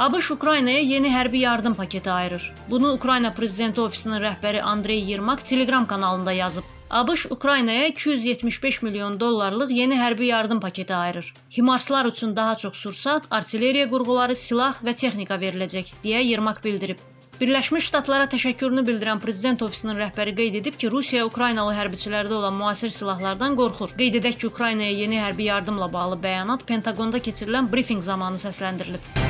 ABŞ Ukraynaya yeni hərbi yardım paketi ayırır. Bunu Ukrayna prezidenti ofisinin rəhbəri Andrey Yermak Telegram kanalında yazıb. ABŞ Ukraynaya 275 milyon dollarlıq yeni hərbi yardım paketi ayırır. Himarslar üçün daha çox sursat, artilleriya qurğuları, silah və texnika veriləcək, deyə Yermak bildirib. Birləşmiş Ştatlara təşəkkürünü bildirən prezident ofisinin rəhbəri qeyd edib ki, Rusiya Ukraynalı hərbiçilərdə olan müasir silahlardan qorxur. Qeyd edək ki, Ukraynaya yeni hərbi yardımla bağlı bəyanat Pentaqonda keçirilən brifinq zamanı səsləndirilib.